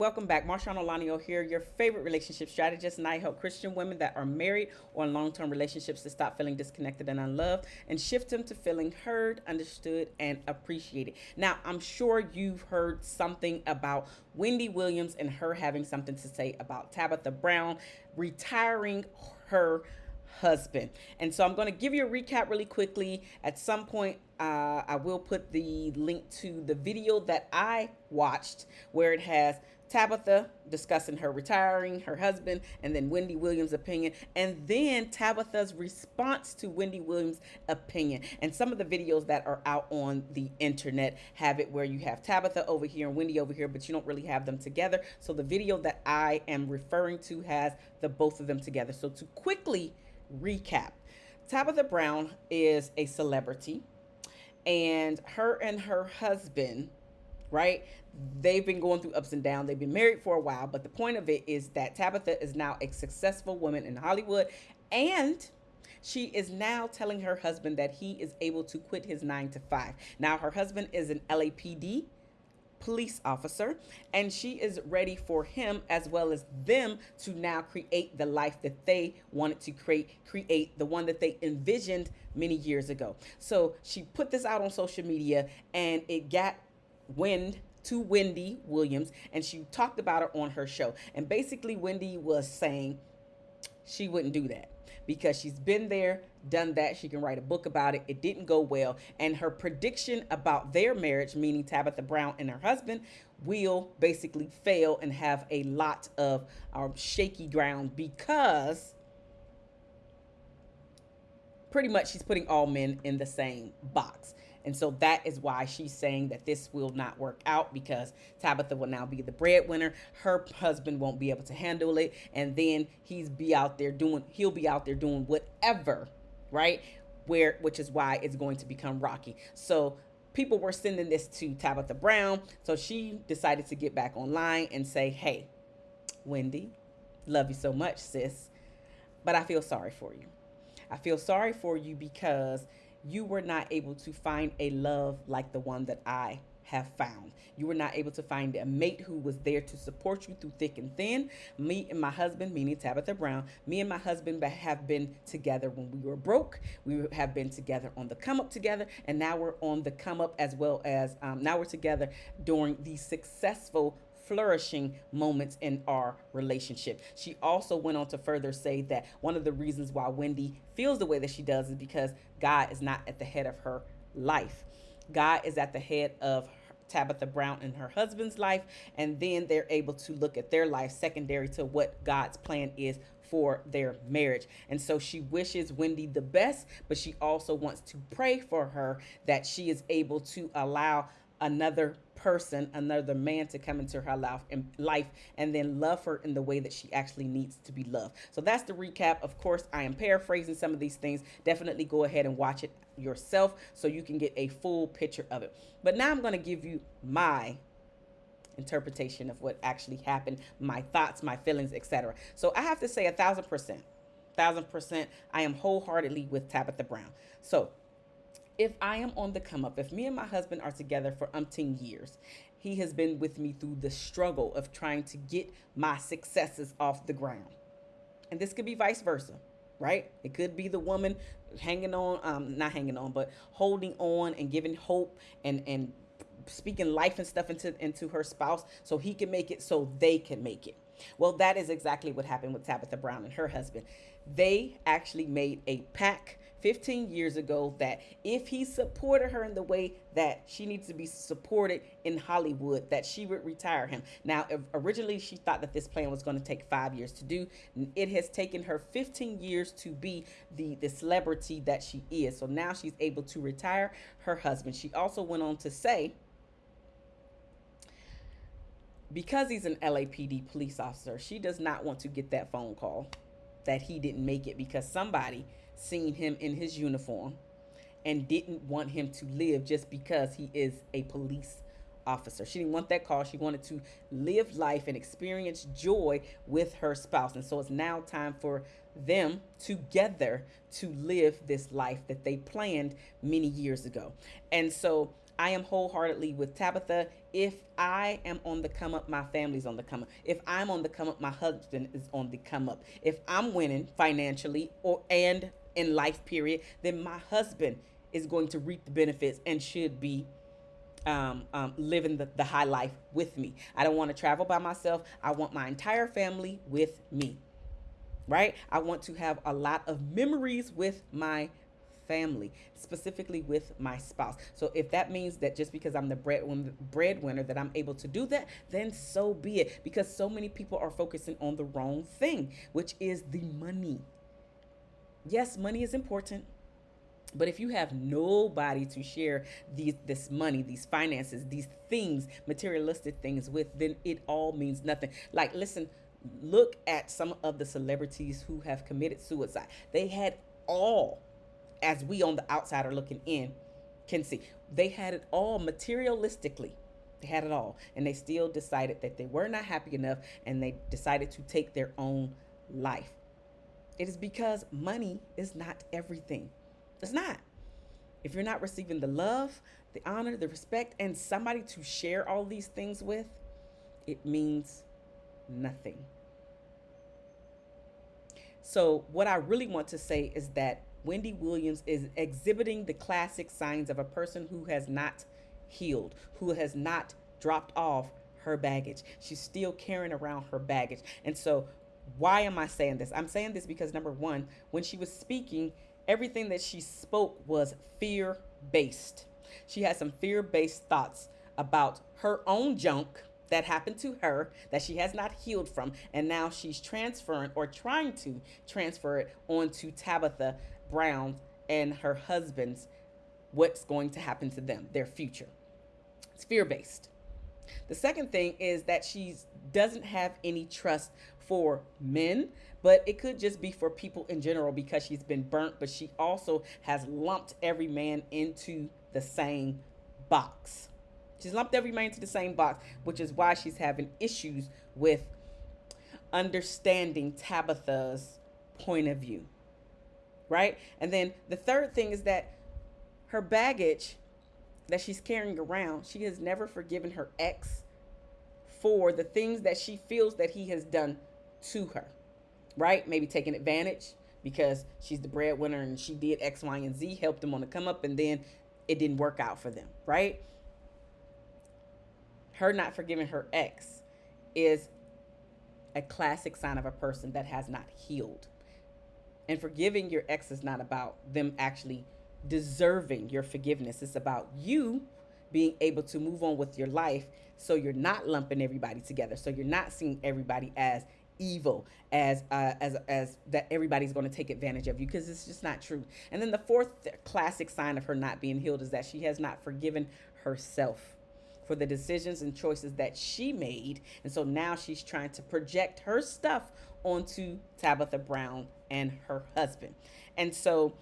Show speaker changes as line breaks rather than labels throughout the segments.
Welcome back. Marshawn Olanio here, your favorite relationship strategist, and I help Christian women that are married or in long-term relationships to stop feeling disconnected and unloved and shift them to feeling heard, understood, and appreciated. Now, I'm sure you've heard something about Wendy Williams and her having something to say about Tabitha Brown retiring her husband. And so I'm going to give you a recap really quickly. At some point, uh, I will put the link to the video that I watched where it has Tabitha discussing her retiring, her husband, and then Wendy Williams' opinion, and then Tabitha's response to Wendy Williams' opinion. And some of the videos that are out on the internet have it where you have Tabitha over here and Wendy over here, but you don't really have them together. So the video that I am referring to has the both of them together. So to quickly recap, Tabitha Brown is a celebrity, and her and her husband right? They've been going through ups and downs. They've been married for a while, but the point of it is that Tabitha is now a successful woman in Hollywood and she is now telling her husband that he is able to quit his nine to five. Now, her husband is an LAPD police officer, and she is ready for him as well as them to now create the life that they wanted to create, create the one that they envisioned many years ago. So she put this out on social media, and it got wind to Wendy Williams and she talked about her on her show. And basically, Wendy was saying she wouldn't do that because she's been there, done that. She can write a book about it. It didn't go well. And her prediction about their marriage, meaning Tabitha Brown and her husband, will basically fail and have a lot of um, shaky ground because pretty much she's putting all men in the same box. And so that is why she's saying that this will not work out because Tabitha will now be the breadwinner. Her husband won't be able to handle it. And then he's be out there doing, he'll be out there doing whatever, right? Where, which is why it's going to become rocky. So people were sending this to Tabitha Brown. So she decided to get back online and say, hey, Wendy, love you so much, sis. But I feel sorry for you. I feel sorry for you because you were not able to find a love like the one that I have found. You were not able to find a mate who was there to support you through thick and thin. Me and my husband, meaning Tabitha Brown, me and my husband have been together when we were broke. We have been together on the come up together, and now we're on the come up as well as um, now we're together during the successful flourishing moments in our relationship. She also went on to further say that one of the reasons why Wendy feels the way that she does is because God is not at the head of her life. God is at the head of Tabitha Brown and her husband's life, and then they're able to look at their life secondary to what God's plan is for their marriage. And so she wishes Wendy the best, but she also wants to pray for her that she is able to allow another person, another man to come into her life and life and then love her in the way that she actually needs to be loved. So that's the recap. Of course, I am paraphrasing some of these things. Definitely go ahead and watch it yourself so you can get a full picture of it. But now I'm going to give you my interpretation of what actually happened, my thoughts, my feelings, etc. So I have to say a thousand percent, thousand percent, I am wholeheartedly with Tabitha Brown. So if I am on the come up, if me and my husband are together for umpteen years, he has been with me through the struggle of trying to get my successes off the ground. And this could be vice versa, right? It could be the woman hanging on, um, not hanging on, but holding on and giving hope and, and speaking life and stuff into, into her spouse so he can make it so they can make it. Well, that is exactly what happened with Tabitha Brown and her husband. They actually made a pact 15 years ago that if he supported her in the way that she needs to be supported in Hollywood, that she would retire him. Now, originally she thought that this plan was going to take five years to do. It has taken her 15 years to be the, the celebrity that she is. So now she's able to retire her husband. She also went on to say, because he's an LAPD police officer, she does not want to get that phone call that he didn't make it because somebody seen him in his uniform and didn't want him to live just because he is a police officer. She didn't want that call. She wanted to live life and experience joy with her spouse. And so it's now time for them together to live this life that they planned many years ago. And so I am wholeheartedly with Tabitha. If I am on the come up, my family's on the come up. If I'm on the come up, my husband is on the come up. If I'm winning financially or and in life period, then my husband is going to reap the benefits and should be um, um, living the, the high life with me. I don't want to travel by myself. I want my entire family with me, right? I want to have a lot of memories with my family, specifically with my spouse. So if that means that just because I'm the breadwinner, breadwinner that I'm able to do that, then so be it. Because so many people are focusing on the wrong thing, which is the money. Yes, money is important. But if you have nobody to share these this money, these finances, these things, materialistic things with, then it all means nothing. Like listen, look at some of the celebrities who have committed suicide. They had all as we on the outside are looking in can see. They had it all materialistically. They had it all. And they still decided that they were not happy enough and they decided to take their own life. It is because money is not everything. It's not. If you're not receiving the love, the honor, the respect, and somebody to share all these things with, it means nothing. So, what I really want to say is that Wendy Williams is exhibiting the classic signs of a person who has not healed, who has not dropped off her baggage. She's still carrying around her baggage. And so, why am I saying this? I'm saying this because number one, when she was speaking, everything that she spoke was fear based. She had some fear based thoughts about her own junk that happened to her that she has not healed from and now she's transferring or trying to transfer it onto Tabitha Brown and her husband's what's going to happen to them, their future. It's fear based. The second thing is that she doesn't have any trust for men, but it could just be for people in general because she's been burnt, but she also has lumped every man into the same box. She's lumped every man into the same box, which is why she's having issues with understanding Tabitha's point of view right? And then the third thing is that her baggage that she's carrying around, she has never forgiven her ex for the things that she feels that he has done to her, right? Maybe taking advantage because she's the breadwinner and she did X, Y, and Z, helped them on the come up, and then it didn't work out for them, right? Her not forgiving her ex is a classic sign of a person that has not healed. And forgiving your ex is not about them actually deserving your forgiveness. It's about you being able to move on with your life so you're not lumping everybody together. So you're not seeing everybody as evil as uh, as as that everybody's going to take advantage of you because it's just not true. And then the fourth classic sign of her not being healed is that she has not forgiven herself for the decisions and choices that she made. And so now she's trying to project her stuff onto Tabitha Brown and her husband. And so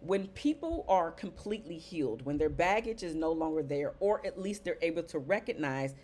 when people are completely healed, when their baggage is no longer there, or at least they're able to recognize,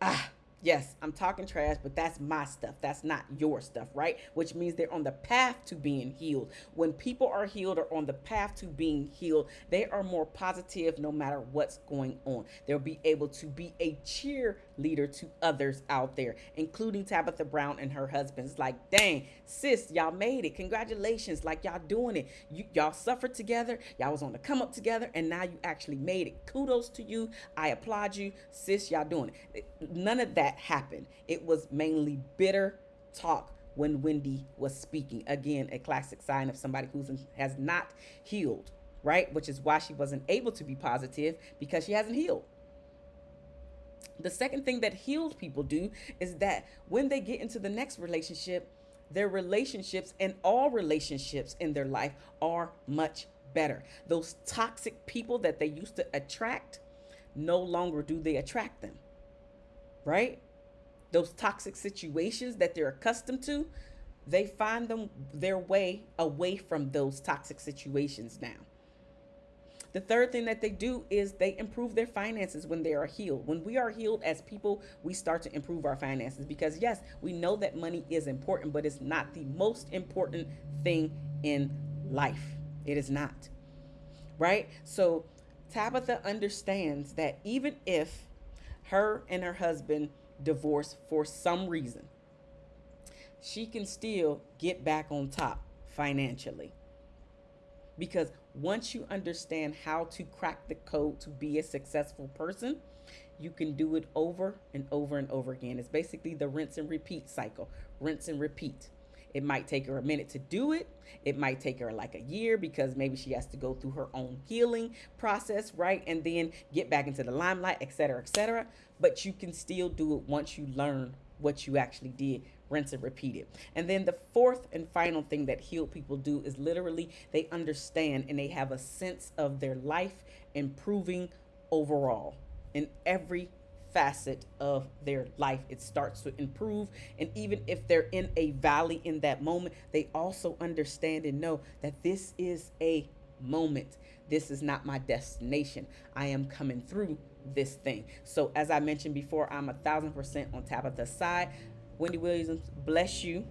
ah, yes, I'm talking trash, but that's my stuff. That's not your stuff, right? Which means they're on the path to being healed. When people are healed or on the path to being healed, they are more positive no matter what's going on. They'll be able to be a cheerleader to others out there, including Tabitha Brown and her husband's like, dang, sis, y'all made it. Congratulations. Like y'all doing it. You, y'all suffered together. Y'all was on the come up together and now you actually made it. Kudos to you. I applaud you. Sis, y'all doing it. None of that happened. It was mainly bitter talk when Wendy was speaking. Again, a classic sign of somebody who has not healed, right? Which is why she wasn't able to be positive because she hasn't healed. The second thing that healed people do is that when they get into the next relationship, their relationships and all relationships in their life are much better. Those toxic people that they used to attract, no longer do they attract them right? Those toxic situations that they're accustomed to, they find them their way away from those toxic situations now. The third thing that they do is they improve their finances when they are healed. When we are healed as people, we start to improve our finances because, yes, we know that money is important, but it's not the most important thing in life. It is not. Right? So, Tabitha understands that even if her and her husband divorce for some reason, she can still get back on top financially. Because once you understand how to crack the code to be a successful person, you can do it over and over and over again. It's basically the rinse and repeat cycle. Rinse and repeat. It might take her a minute to do it. It might take her like a year because maybe she has to go through her own healing process, right? And then get back into the limelight, etc., etc. But you can still do it once you learn what you actually did rinse and repeat it. And then the fourth and final thing that healed people do is literally they understand and they have a sense of their life improving overall in every facet of their life. It starts to improve. And even if they're in a valley in that moment, they also understand and know that this is a moment. This is not my destination. I am coming through this thing. So, as I mentioned before, I'm a thousand percent on Tabitha's side. Wendy Williams, bless you.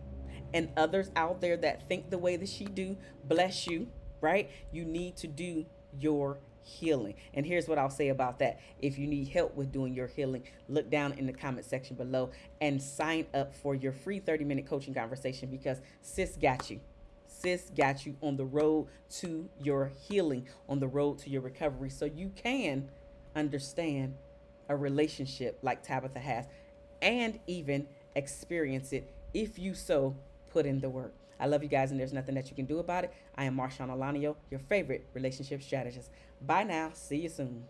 And others out there that think the way that she do, bless you, right? You need to do your healing. And here's what I'll say about that. If you need help with doing your healing, look down in the comment section below and sign up for your free 30 minute coaching conversation because sis got you. Sis got you on the road to your healing, on the road to your recovery, so you can understand a relationship like Tabitha has and even experience it if you so put in the work. I love you guys, and there's nothing that you can do about it. I am Marshawn Alanio, your favorite relationship strategist. Bye now. See you soon.